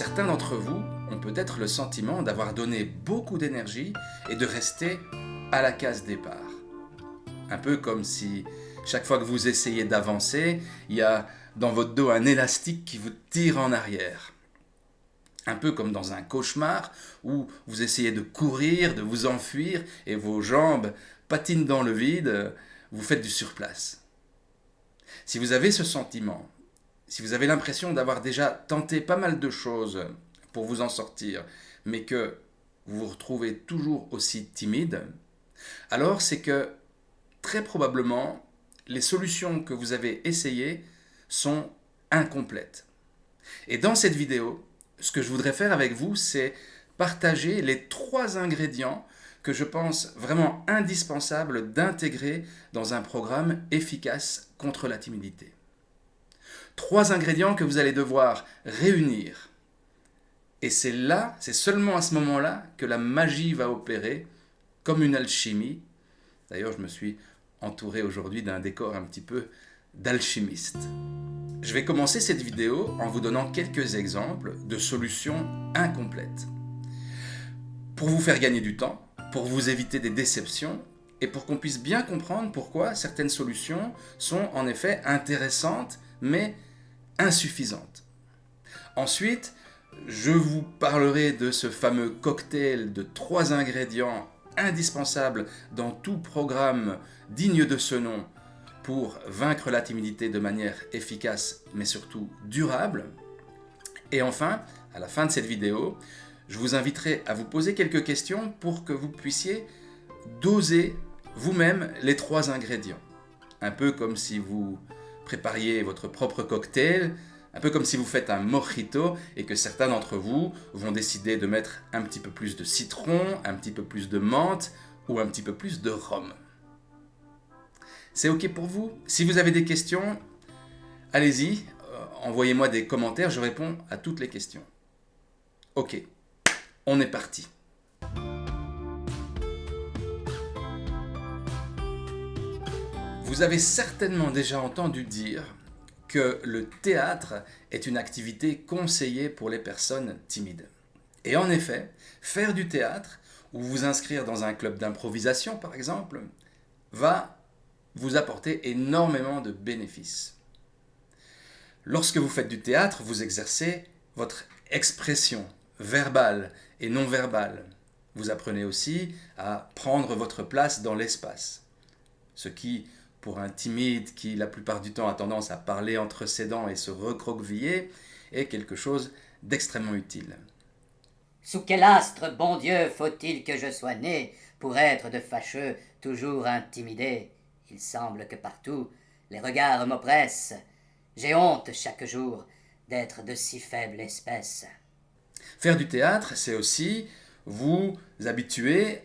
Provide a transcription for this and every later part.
Certains d'entre vous ont peut-être le sentiment d'avoir donné beaucoup d'énergie et de rester à la case départ. Un peu comme si chaque fois que vous essayez d'avancer, il y a dans votre dos un élastique qui vous tire en arrière. Un peu comme dans un cauchemar où vous essayez de courir, de vous enfuir et vos jambes patinent dans le vide, vous faites du surplace. Si vous avez ce sentiment, si vous avez l'impression d'avoir déjà tenté pas mal de choses pour vous en sortir, mais que vous vous retrouvez toujours aussi timide, alors c'est que très probablement les solutions que vous avez essayées sont incomplètes. Et dans cette vidéo, ce que je voudrais faire avec vous, c'est partager les trois ingrédients que je pense vraiment indispensables d'intégrer dans un programme efficace contre la timidité. Trois ingrédients que vous allez devoir réunir. Et c'est là, c'est seulement à ce moment-là que la magie va opérer, comme une alchimie. D'ailleurs, je me suis entouré aujourd'hui d'un décor un petit peu d'alchimiste. Je vais commencer cette vidéo en vous donnant quelques exemples de solutions incomplètes. Pour vous faire gagner du temps, pour vous éviter des déceptions et pour qu'on puisse bien comprendre pourquoi certaines solutions sont en effet intéressantes mais insuffisantes. Ensuite, je vous parlerai de ce fameux cocktail de trois ingrédients indispensables dans tout programme digne de ce nom pour vaincre la timidité de manière efficace mais surtout durable. Et enfin, à la fin de cette vidéo, je vous inviterai à vous poser quelques questions pour que vous puissiez doser vous-même les trois ingrédients. Un peu comme si vous prépariez votre propre cocktail, un peu comme si vous faites un mojito et que certains d'entre vous vont décider de mettre un petit peu plus de citron, un petit peu plus de menthe ou un petit peu plus de rhum. C'est OK pour vous? Si vous avez des questions, allez-y, euh, envoyez-moi des commentaires, je réponds à toutes les questions. OK, on est parti. Vous avez certainement déjà entendu dire que le théâtre est une activité conseillée pour les personnes timides. Et en effet, faire du théâtre, ou vous inscrire dans un club d'improvisation par exemple, va vous apporter énormément de bénéfices. Lorsque vous faites du théâtre, vous exercez votre expression verbale et non verbale. Vous apprenez aussi à prendre votre place dans l'espace, ce qui, pour un timide qui la plupart du temps a tendance à parler entre ses dents et se recroqueviller, est quelque chose d'extrêmement utile. Sous quel astre, bon Dieu, faut-il que je sois né pour être de fâcheux, toujours intimidé? Il semble que partout les regards m'oppressent. J'ai honte chaque jour d'être de si faible espèce. Faire du théâtre, c'est aussi vous habituer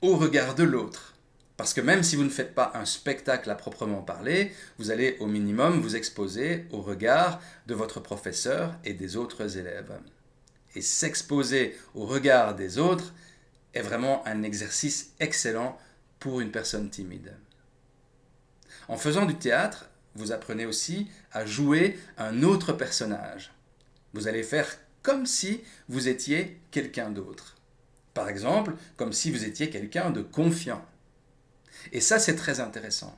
au regard de l'autre. Parce que même si vous ne faites pas un spectacle à proprement parler, vous allez au minimum vous exposer au regard de votre professeur et des autres élèves. Et s'exposer au regard des autres est vraiment un exercice excellent pour une personne timide. En faisant du théâtre, vous apprenez aussi à jouer un autre personnage. Vous allez faire comme si vous étiez quelqu'un d'autre. Par exemple, comme si vous étiez quelqu'un de confiant. Et ça, c'est très intéressant.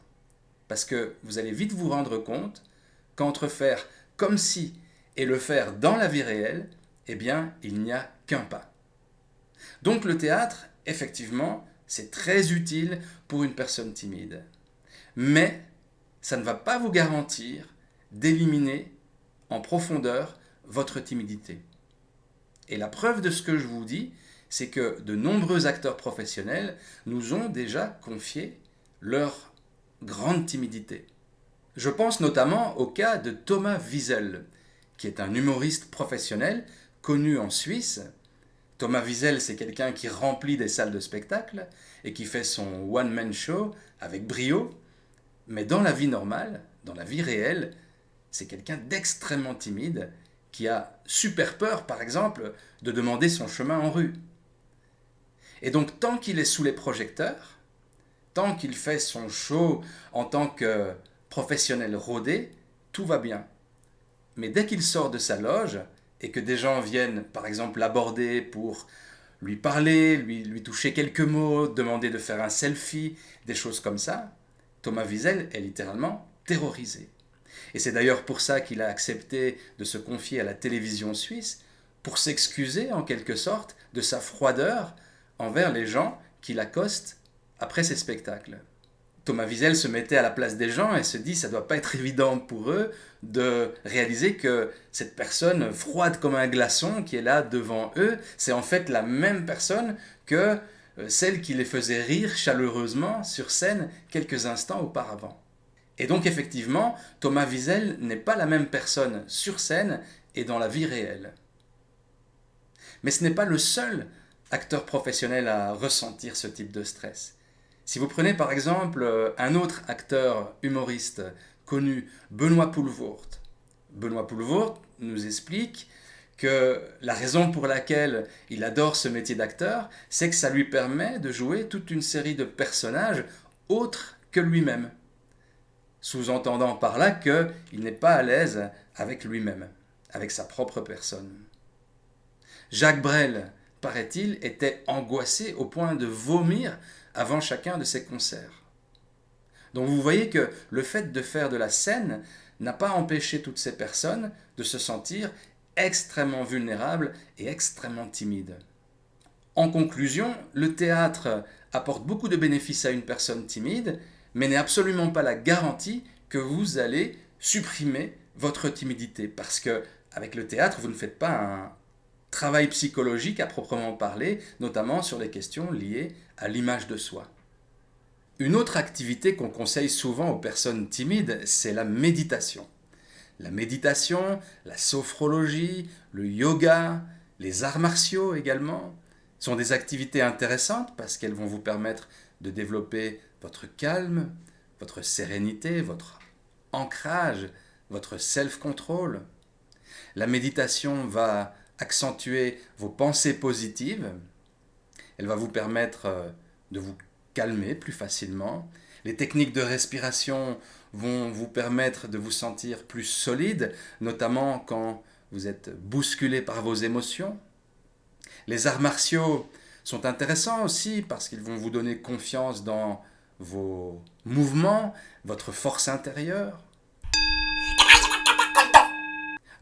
Parce que vous allez vite vous rendre compte qu'entre faire comme si et le faire dans la vie réelle, eh bien, il n'y a qu'un pas. Donc le théâtre, effectivement, c'est très utile pour une personne timide mais ça ne va pas vous garantir d'éliminer en profondeur votre timidité. Et la preuve de ce que je vous dis, c'est que de nombreux acteurs professionnels nous ont déjà confié leur grande timidité. Je pense notamment au cas de Thomas Wiesel, qui est un humoriste professionnel connu en Suisse. Thomas Wiesel, c'est quelqu'un qui remplit des salles de spectacle et qui fait son one-man show avec brio. Mais dans la vie normale, dans la vie réelle, c'est quelqu'un d'extrêmement timide qui a super peur, par exemple, de demander son chemin en rue. Et donc, tant qu'il est sous les projecteurs, tant qu'il fait son show en tant que professionnel rodé, tout va bien. Mais dès qu'il sort de sa loge, et que des gens viennent par exemple l'aborder pour lui parler, lui, lui toucher quelques mots, demander de faire un selfie, des choses comme ça, Thomas Wiesel est littéralement terrorisé. Et c'est d'ailleurs pour ça qu'il a accepté de se confier à la télévision suisse, pour s'excuser en quelque sorte de sa froideur envers les gens qui l'accostent après ses spectacles. Thomas Wiesel se mettait à la place des gens et se dit ça doit pas être évident pour eux de réaliser que cette personne froide comme un glaçon qui est là devant eux, c'est en fait la même personne que euh, celle qui les faisait rire chaleureusement sur scène quelques instants auparavant. Et donc effectivement, Thomas Wiesel n'est pas la même personne sur scène et dans la vie réelle. Mais ce n'est pas le seul acteur professionnel à ressentir ce type de stress. Si vous prenez par exemple euh, un autre acteur humoriste connu, Benoît Poulvoort, Benoît Poulvoort nous explique que la raison pour laquelle il adore ce métier d'acteur, c'est que ça lui permet de jouer toute une série de personnages autres que lui-même. Sous-entendant par là qu'il n'est pas à l'aise avec lui-même, avec sa propre personne. Jacques Brel, paraît-il, était angoissé au point de vomir avant chacun de ses concerts. Donc vous voyez que le fait de faire de la scène n'a pas empêché toutes ces personnes de se sentir extrêmement vulnérables et extrêmement timides. En conclusion, le théâtre apporte beaucoup de bénéfices à une personne timide, mais n'est absolument pas la garantie que vous allez supprimer votre timidité, parce que avec le théâtre, vous ne faites pas un travail psychologique à proprement parler, notamment sur les questions liées à l'image de soi. Une autre activité qu'on conseille souvent aux personnes timides, c'est la méditation. La méditation, la sophrologie, le yoga, les arts martiaux également, sont des activités intéressantes parce qu'elles vont vous permettre de développer votre calme, votre sérénité, votre ancrage, votre self-control. La méditation va accentuer vos pensées positives. Elle va vous permettre euh, de vous calmer plus facilement. Les techniques de respiration vont vous permettre de vous sentir plus solide, notamment quand vous êtes bousculé par vos émotions. Les arts martiaux sont intéressants aussi parce qu'ils vont vous donner confiance dans vos mouvements, votre force intérieure.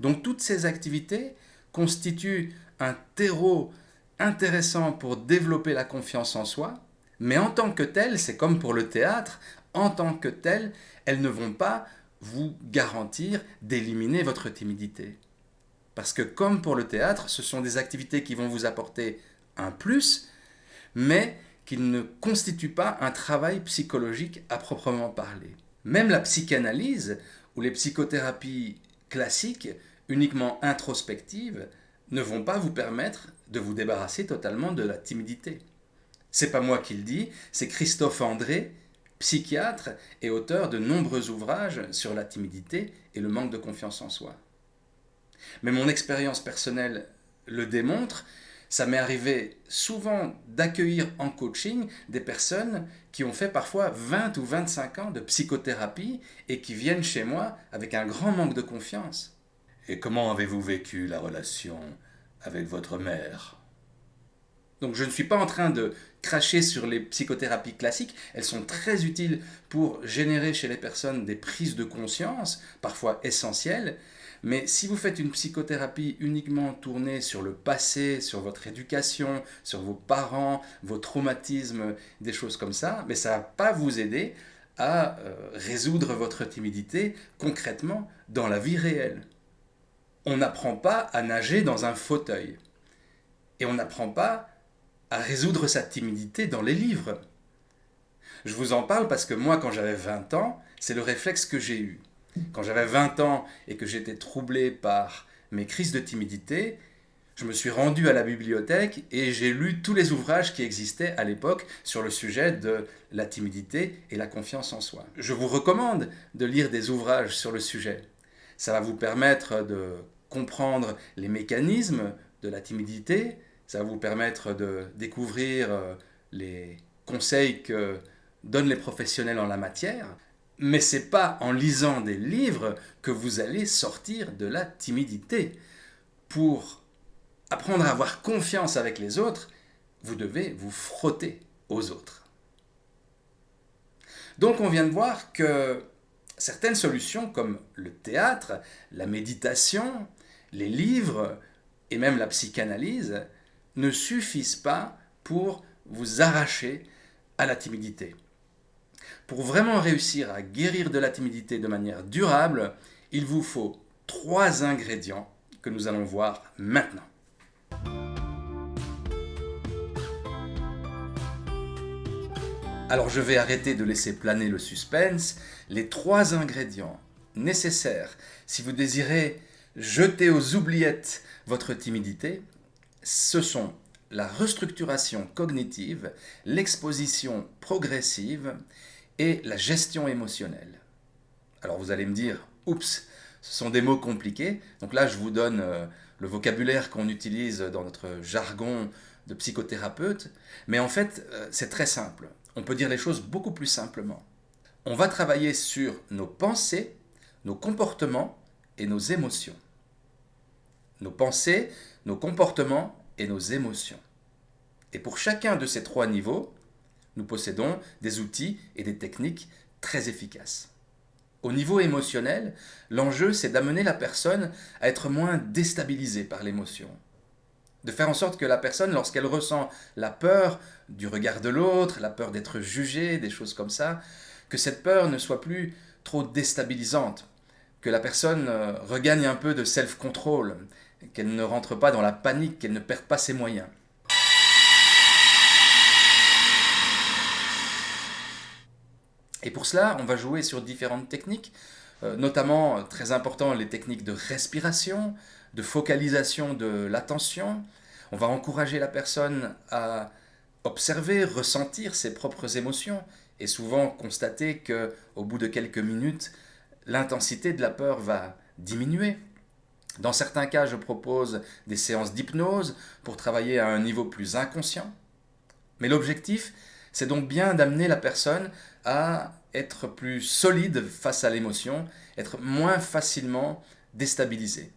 Donc toutes ces activités constitue un terreau intéressant pour développer la confiance en soi, mais en tant que tel, c'est comme pour le théâtre, en tant que tel, elles ne vont pas vous garantir d'éliminer votre timidité. Parce que comme pour le théâtre, ce sont des activités qui vont vous apporter un plus, mais qui ne constituent pas un travail psychologique à proprement parler. Même la psychanalyse ou les psychothérapies classiques uniquement introspectives ne vont pas vous permettre de vous débarrasser totalement de la timidité. C'est pas moi qui le dis, c'est Christophe André, psychiatre et auteur de nombreux ouvrages sur la timidité et le manque de confiance en soi. Mais mon expérience personnelle le démontre, ça m'est arrivé souvent d'accueillir en coaching des personnes qui ont fait parfois 20 ou 25 ans de psychothérapie et qui viennent chez moi avec un grand manque de confiance. Et comment avez-vous vécu la relation avec votre mère? Donc je ne suis pas en train de cracher sur les psychothérapies classiques, elles sont très utiles pour générer chez les personnes des prises de conscience, parfois essentielles, mais si vous faites une psychothérapie uniquement tournée sur le passé, sur votre éducation, sur vos parents, vos traumatismes, des choses comme ça, mais ça ne va pas vous aider à euh, résoudre votre timidité concrètement dans la vie réelle on n'apprend pas à nager dans un fauteuil. Et on n'apprend pas à résoudre sa timidité dans les livres. Je vous en parle parce que moi, quand j'avais 20 ans, c'est le réflexe que j'ai eu. Quand j'avais 20 ans et que j'étais troublé par mes crises de timidité, je me suis rendu à la bibliothèque et j'ai lu tous les ouvrages qui existaient à l'époque sur le sujet de la timidité et la confiance en soi. Je vous recommande de lire des ouvrages sur le sujet. Ça va vous permettre de comprendre les mécanismes de la timidité, ça va vous permettre de découvrir euh, les conseils que donnent les professionnels en la matière, mais ce n'est pas en lisant des livres que vous allez sortir de la timidité. pour apprendre à avoir confiance avec les autres, vous devez vous frotter aux autres. Donc on vient de voir que certaines solutions comme le théâtre, la méditation, les livres et même la psychanalyse ne suffisent pas pour vous arracher à la timidité. Pour vraiment réussir à guérir de la timidité de manière durable, il vous faut trois ingrédients que nous allons voir maintenant. Alors je vais arrêter de laisser planer le suspense. Les trois ingrédients nécessaires si vous désirez jeter aux oubliettes votre timidité, ce sont la restructuration cognitive, l'exposition progressive et la gestion émotionnelle. Alors vous allez me dire, oups, ce sont des mots compliqués. Donc là, je vous donne euh, le vocabulaire qu'on utilise dans notre jargon de psychothérapeute. Mais en fait, euh, c'est très simple. On peut dire les choses beaucoup plus simplement. On va travailler sur nos pensées, nos comportements et nos émotions. Nos pensées, nos comportements et nos émotions. Et pour chacun de ces trois niveaux, nous possédons des outils et des techniques très efficaces. Au niveau émotionnel, l'enjeu c'est d'amener la personne à être moins déstabilisée par l'émotion. De faire en sorte que la personne, lorsqu'elle ressent la peur du regard de l'autre, la peur d'être jugée, des choses comme ça, que cette peur ne soit plus trop déstabilisante, que la personne euh, regagne un peu de self-control, qu'elle ne rentre pas dans la panique, qu'elle ne perde pas ses moyens. Et pour cela, on va jouer sur différentes techniques, euh, notamment, euh, très important, les techniques de respiration, de focalisation de l'attention. On va encourager la personne à observer, ressentir ses propres émotions et souvent constater que au bout de quelques minutes, l'intensité de la peur va diminuer. Dans certains cas, je propose des séances d'hypnose pour travailler à un niveau plus inconscient. Mais l'objectif, c'est donc bien d'amener la personne à être plus solide face à l'émotion, être moins facilement déstabilisée.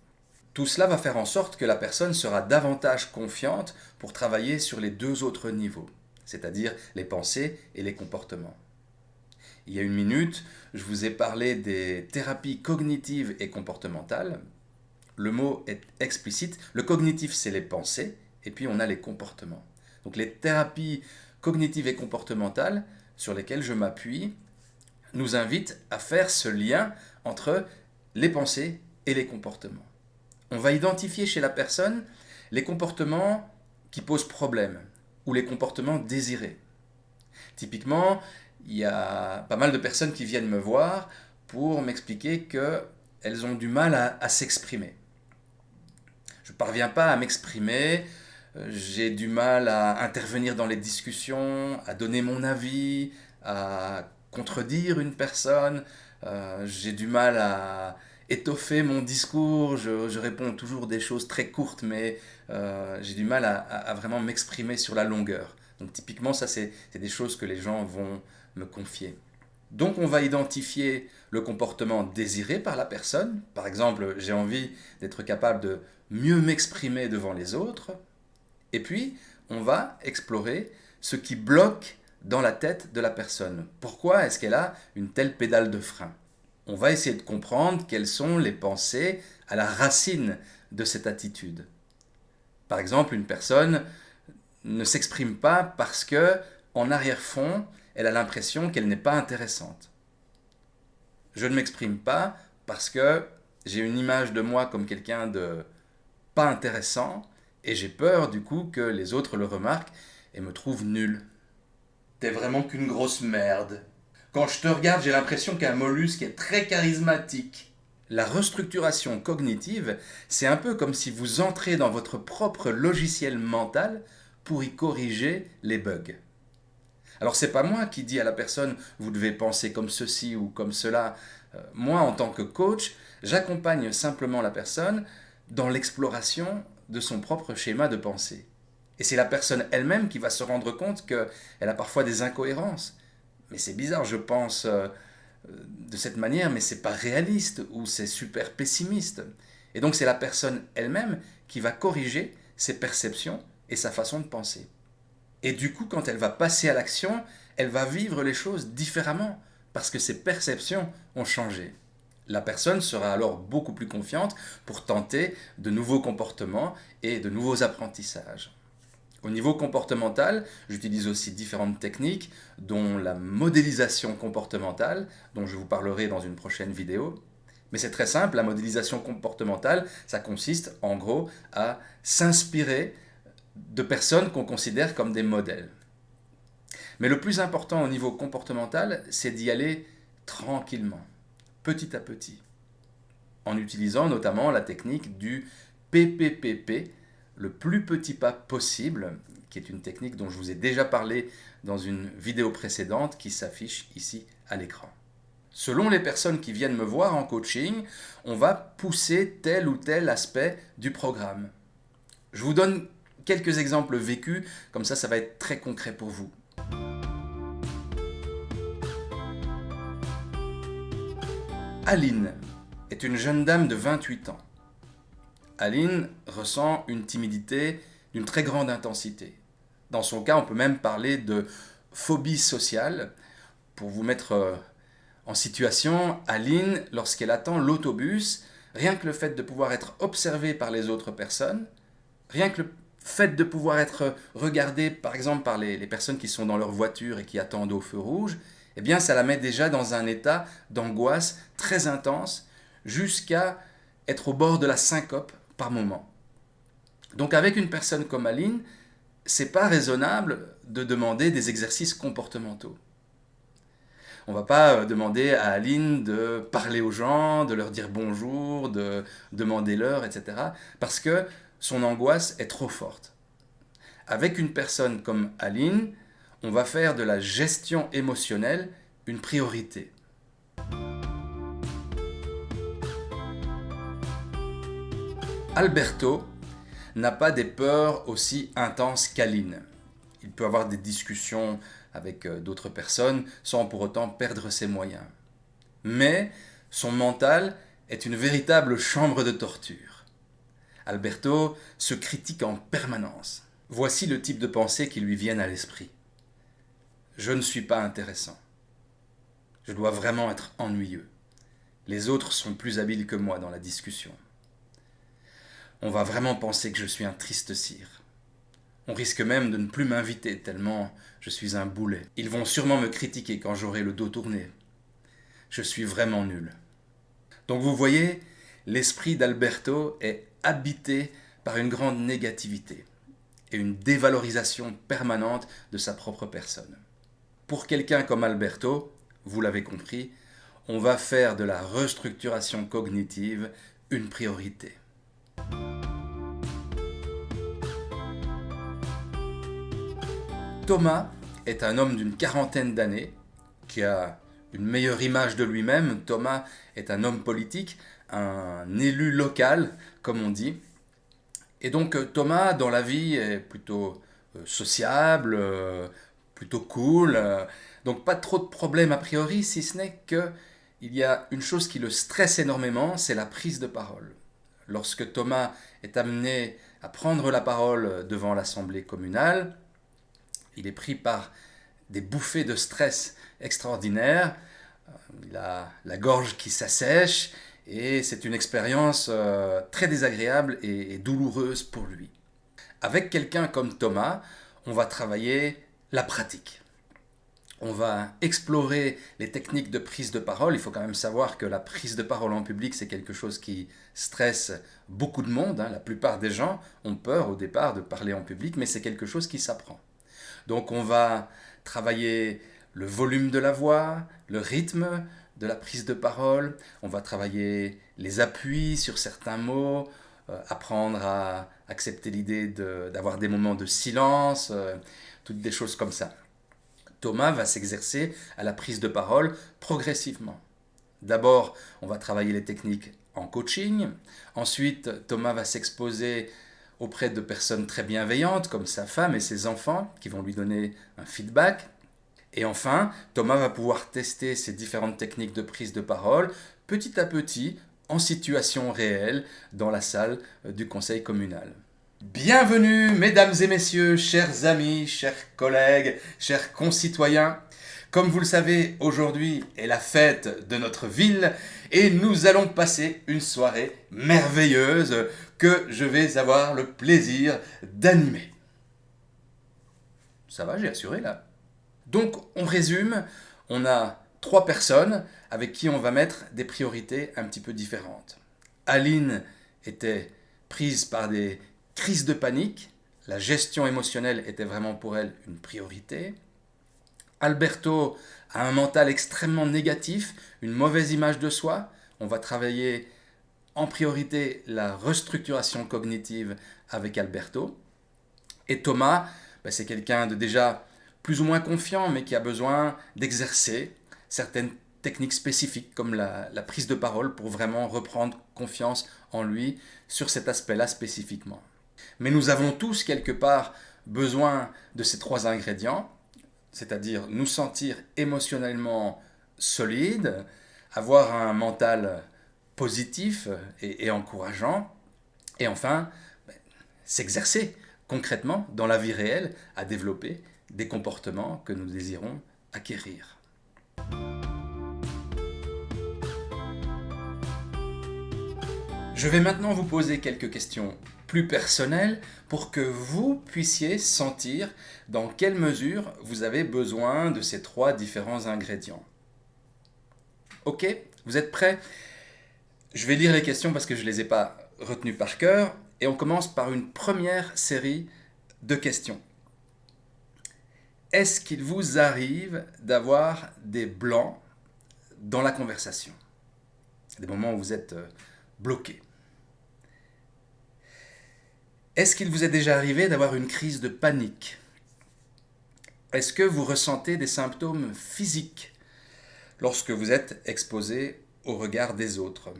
Tout cela va faire en sorte que la personne sera davantage confiante pour travailler sur les deux autres niveaux, c'est-à-dire les pensées et les comportements. Il y a une minute, je vous ai parlé des thérapies cognitives et comportementales. Le mot est explicite. Le cognitif, c'est les pensées, et puis on a les comportements. Donc les thérapies cognitives et comportementales sur lesquelles je m'appuie nous invitent à faire ce lien entre les pensées et les comportements. On va identifier chez la personne les comportements qui posent problème ou les comportements désirés. Typiquement, il y a pas mal de personnes qui viennent me voir pour m'expliquer qu'elles ont du mal à, à s'exprimer. Je parviens pas à m'exprimer, euh, j'ai du mal à intervenir dans les discussions, à donner mon avis, à contredire une personne, euh, j'ai du mal à étoffer mon discours, je, réponds toujours des choses très courtes, mais euh, j'ai du mal à, vraiment m'exprimer sur la longueur. Donc typiquement, ça c'est des choses que les gens vont me confier. Donc on va identifier le comportement désiré par la personne. Par exemple, j'ai envie d'être capable de mieux m'exprimer devant les autres. Et puis, on va explorer ce qui bloque dans la tête de la personne. Pourquoi est-ce qu'elle a une telle pédale de frein? On va essayer de comprendre quelles sont les pensées à la racine de cette attitude. Par exemple, une personne ne s'exprime pas parce que, en arrière-fond, elle a l'impression qu'elle n'est pas intéressante. Je ne m'exprime pas parce que j'ai une image de moi comme quelqu'un de pas intéressant et j'ai peur du coup que les autres le remarquent et me trouvent nul. T'es vraiment qu'une grosse merde. Quand je te regarde, j'ai l'impression qu'un mollusque est très charismatique. La restructuration cognitive, c'est un peu comme si vous entrez dans votre propre logiciel mental pour y corriger les bugs. Alors c'est pas moi qui dis à la personne vous devez penser comme ceci ou comme cela. Euh, moi en tant que coach, j'accompagne simplement la personne dans l'exploration de son propre schéma de pensée. Et c'est la personne elle-même qui va se rendre compte qu'elle a parfois des incohérences. Mais c'est bizarre, je pense euh, de cette manière, mais c'est pas réaliste ou c'est super pessimiste. Et donc c'est la personne elle-même qui va corriger ses perceptions et sa façon de penser. Et du coup, quand elle va passer à l'action, elle va vivre les choses différemment parce que ses perceptions ont changé. La personne sera alors beaucoup plus confiante pour tenter de nouveaux comportements et de nouveaux apprentissages. Au niveau comportemental, j'utilise aussi différentes techniques, dont la modélisation comportementale, dont je vous parlerai dans une prochaine vidéo. Mais c'est très simple, la modélisation comportementale, ça consiste en gros à s'inspirer de personnes qu'on considère comme des modèles. Mais le plus important au niveau comportemental, c'est d'y aller tranquillement, petit à petit, en utilisant notamment la technique du PPPP, le plus petit pas possible, qui est une technique dont je vous ai déjà parlé dans une vidéo précédente qui s'affiche ici à l'écran. Selon les personnes qui viennent me voir en coaching, on va pousser tel ou tel aspect du programme. Je vous donne quelques exemples vécus, comme ça ça va être très concret pour vous. Aline est une jeune dame de 28 ans. Aline ressent une timidité d'une très grande intensité. Dans son cas, on peut même parler de phobie sociale. Pour vous mettre euh, en situation, Aline, lorsqu'elle attend l'autobus, rien que le fait de pouvoir être observée par les autres personnes, rien que le fait de pouvoir être regardée par exemple par les, les personnes qui sont dans leur voiture et qui attendent au feu rouge, eh bien ça la met déjà dans un état d'angoisse très intense jusqu'à être au bord de la syncope par moment. Donc avec une personne comme Aline, c'est pas raisonnable de demander des exercices comportementaux. On va pas euh, demander à Aline de parler aux gens, de leur dire bonjour, de demander l'heure, etc. Parce que son angoisse est trop forte. Avec une personne comme Aline, on va faire de la gestion émotionnelle une priorité. Alberto n'a pas des peurs aussi intenses qu'Aline. Il peut avoir des discussions avec euh, d'autres personnes sans pour autant perdre ses moyens. Mais son mental est une véritable chambre de torture. Alberto se critique en permanence. Voici le type de pensée qui lui viennent à l'esprit. Je ne suis pas intéressant. Je dois vraiment être ennuyeux. Les autres sont plus habiles que moi dans la discussion. On va vraiment penser que je suis un triste cire. On risque même de ne plus m'inviter tellement je suis un boulet. Ils vont sûrement me critiquer quand j'aurai le dos tourné. Je suis vraiment nul. Donc vous voyez, l'esprit d'Alberto est habité par une grande négativité et une dévalorisation permanente de sa propre personne. Pour quelqu'un comme Alberto, vous l'avez compris, on va faire de la restructuration cognitive une priorité. Thomas est un homme d'une quarantaine d'années qui a une meilleure image de lui-même. Thomas est un homme politique, un élu local, comme on dit. Et donc euh, Thomas, dans la vie, est plutôt euh, sociable, euh, plutôt cool. donc pas trop de problèmes a priori, si ce n'est que il y a une chose qui le stresse énormément, c'est la prise de parole. Lorsque Thomas est amené à prendre la parole devant l'Assemblée communale, il est pris par des bouffées de stress extraordinaires, euh, il a la gorge qui s'assèche, et c'est une expérience euh, très désagréable et, douloureuse pour lui. Avec quelqu'un comme Thomas, on va travailler la pratique. On va explorer les techniques de prise de parole. Il faut quand même savoir que la prise de parole en public, c'est quelque chose qui stresse beaucoup de monde. Hein. La plupart des gens ont peur au départ de parler en public, mais c'est quelque chose qui s'apprend. Donc on va travailler le volume de la voix, le rythme de la prise de parole, on va travailler les appuis sur certains mots, euh, apprendre à accepter l'idée d'avoir des moments de silence, euh, des choses comme ça. Thomas va s'exercer à la prise de parole progressivement. D'abord, on va travailler les techniques en coaching. Ensuite, Thomas va s'exposer auprès de personnes très bienveillantes comme sa femme et ses enfants qui vont lui donner un feedback. Et enfin, Thomas va pouvoir tester ces différentes techniques de prise de parole petit à petit en situation réelle dans la salle du conseil communal. Bienvenue, mesdames et messieurs, chers amis, chers collègues, chers concitoyens. Comme vous le savez, aujourd'hui est la fête de notre ville et nous allons passer une soirée merveilleuse que je vais avoir le plaisir d'animer. Ça va, j'ai assuré là. Donc, on résume, on a trois personnes avec qui on va mettre des priorités un petit peu différentes. Aline était prise par des crise de panique, la gestion émotionnelle était vraiment pour elle une priorité. Alberto a un mental extrêmement négatif, une mauvaise image de soi. On va travailler en priorité la restructuration cognitive avec Alberto. Et Thomas, ben, c'est quelqu'un de déjà plus ou moins confiant, mais qui a besoin d'exercer certaines techniques spécifiques comme la, la, prise de parole pour vraiment reprendre confiance en lui sur cet aspect-là spécifiquement. Mais nous avons tous quelque part besoin de ces trois ingrédients, c'est-à-dire nous sentir émotionnellement solides, avoir un mental positif et, encourageant, et enfin ben, s'exercer concrètement dans la vie réelle à développer des comportements que nous désirons acquérir. Je vais maintenant vous poser quelques questions plus personnelles pour que vous puissiez sentir dans quelle mesure vous avez besoin de ces trois différents ingrédients. Ok Vous êtes prêts? Je vais lire les questions parce que je ne les ai pas retenues par cœur et on commence par une première série de questions. Est-ce qu'il vous arrive d'avoir des blancs dans la conversation? Des moments où vous êtes euh, bloqué. Est-ce qu'il vous est déjà arrivé d'avoir une crise de panique? Est-ce que vous ressentez des symptômes physiques lorsque vous êtes exposé au regard des autres?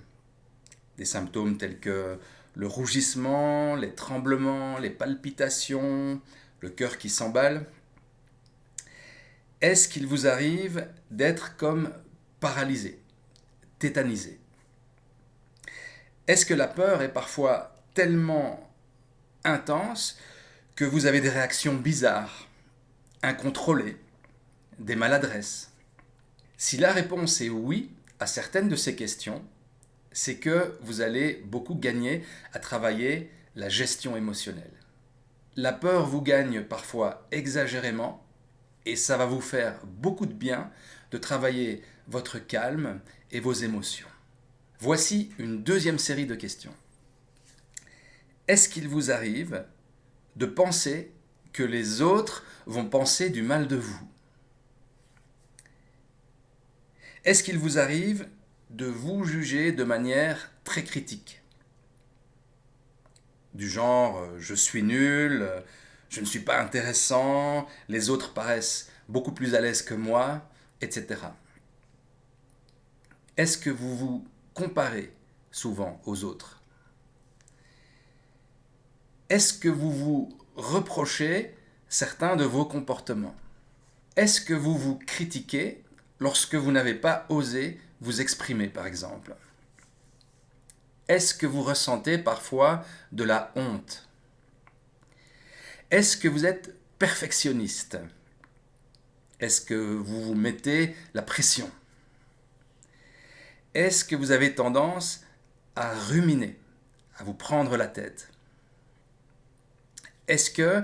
Des symptômes tels que le rougissement, les tremblements, les palpitations, le cœur qui s'emballe? Est-ce qu'il vous arrive d'être comme paralysé, tétanisé? Est-ce que la peur est parfois tellement intense que vous avez des réactions bizarres, incontrôlées, des maladresses Si la réponse est oui à certaines de ces questions, c'est que vous allez beaucoup gagner à travailler la gestion émotionnelle. La peur vous gagne parfois exagérément et ça va vous faire beaucoup de bien de travailler votre calme et vos émotions. Voici une deuxième série de questions. Est-ce qu'il vous arrive de penser que les autres vont penser du mal de vous? Est-ce qu'il vous arrive de vous juger de manière très critique? Du genre euh, je suis nul, euh, je ne suis pas intéressant, les autres paraissent beaucoup plus à l'aise que moi, etc. Est-ce que vous vous comparez souvent aux autres? Est-ce que vous vous reprochez certains de vos comportements? Est-ce que vous vous critiquez lorsque vous n'avez pas osé vous exprimer, par exemple? Est-ce que vous ressentez parfois de la honte? Est-ce que vous êtes perfectionniste? Est-ce que vous vous mettez la pression? Est-ce que vous avez tendance à ruminer, à vous prendre la tête? Est-ce que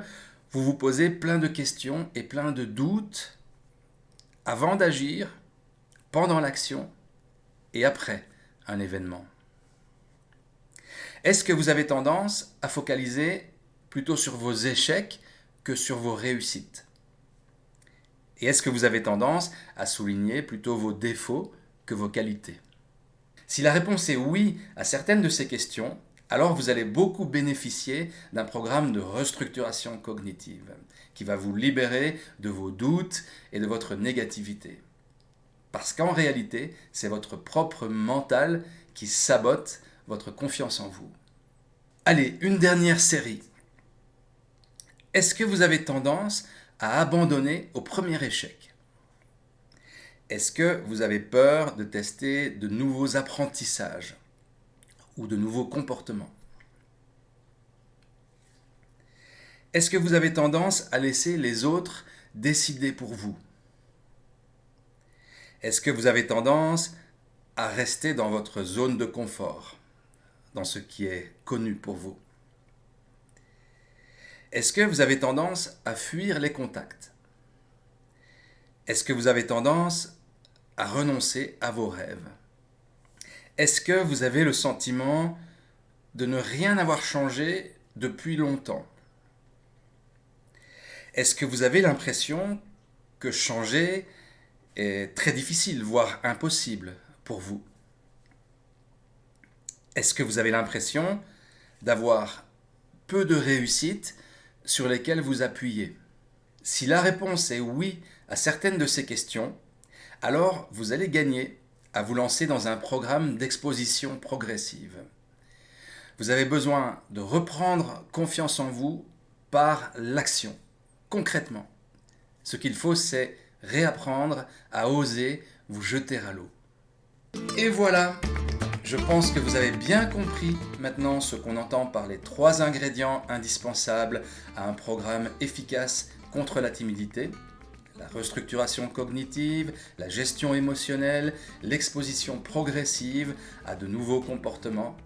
vous vous posez plein de questions et plein de doutes avant d'agir, pendant l'action et après un événement? Est-ce que vous avez tendance à focaliser plutôt sur vos échecs que sur vos réussites? Et est-ce que vous avez tendance à souligner plutôt vos défauts que vos qualités? Si la réponse est oui à certaines de ces questions, alors vous allez beaucoup bénéficier d'un programme de restructuration cognitive qui va vous libérer de vos doutes et de votre négativité. Parce qu'en réalité, c'est votre propre mental qui sabote votre confiance en vous. Allez, une dernière série. Est-ce que vous avez tendance à abandonner au premier échec? Est-ce que vous avez peur de tester de nouveaux apprentissages? Ou de nouveaux comportements. Est-ce que vous avez tendance à laisser les autres décider pour vous? Est-ce que vous avez tendance à rester dans votre zone de confort, dans ce qui est connu pour vous? Est-ce que vous avez tendance à fuir les contacts? Est-ce que vous avez tendance à renoncer à vos rêves? Est-ce que vous avez le sentiment de ne rien avoir changé depuis longtemps? Est-ce que vous avez l'impression que changer est très difficile, voire impossible pour vous? Est-ce que vous avez l'impression d'avoir peu de réussites sur lesquelles vous appuyez? Si la réponse est oui à certaines de ces questions, alors vous allez gagner à vous lancer dans un programme d'exposition progressive. Vous avez besoin de reprendre confiance en vous par l'action concrètement. Ce qu'il faut, c'est réapprendre à oser vous jeter à l'eau. Et voilà, je pense que vous avez bien compris maintenant ce qu'on entend par les trois ingrédients indispensables à un programme efficace contre la timidité. La restructuration cognitive, la gestion émotionnelle, l'exposition progressive à de nouveaux comportements.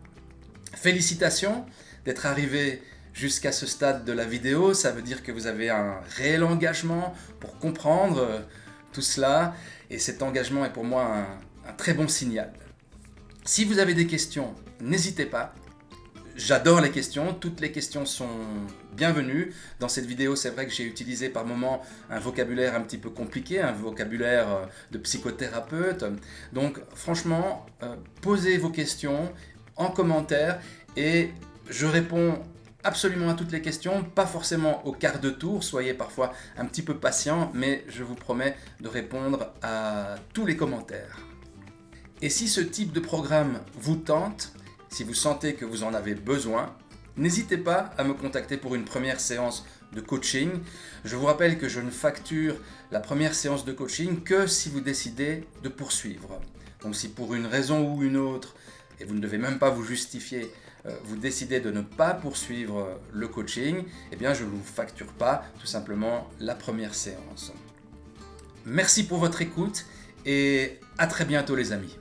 Félicitations d'être arrivé jusqu'à ce stade de la vidéo, ça veut dire que vous avez un réel engagement pour comprendre euh, tout cela, et cet engagement est pour moi un, très bon signal. Si vous avez des questions, n'hésitez pas. J'adore les questions, toutes les questions sont bienvenues. Dans cette vidéo, c'est vrai que j'ai utilisé par moments un vocabulaire un petit peu compliqué, un vocabulaire euh, de psychothérapeute. Donc franchement, euh, posez vos questions en commentaire et je réponds absolument à toutes les questions, pas forcément au quart de tour, soyez parfois un petit peu patient, mais je vous promets de répondre à tous les commentaires. Et si ce type de programme vous tente, si vous sentez que vous en avez besoin, n'hésitez pas à me contacter pour une première séance de coaching. Je vous rappelle que je ne facture la première séance de coaching que si vous décidez de poursuivre. Donc si pour une raison ou une autre, et vous ne devez même pas vous justifier, euh, vous décidez de ne pas poursuivre le coaching, eh bien je ne vous facture pas tout simplement la première séance. Merci pour votre écoute et à très bientôt les amis.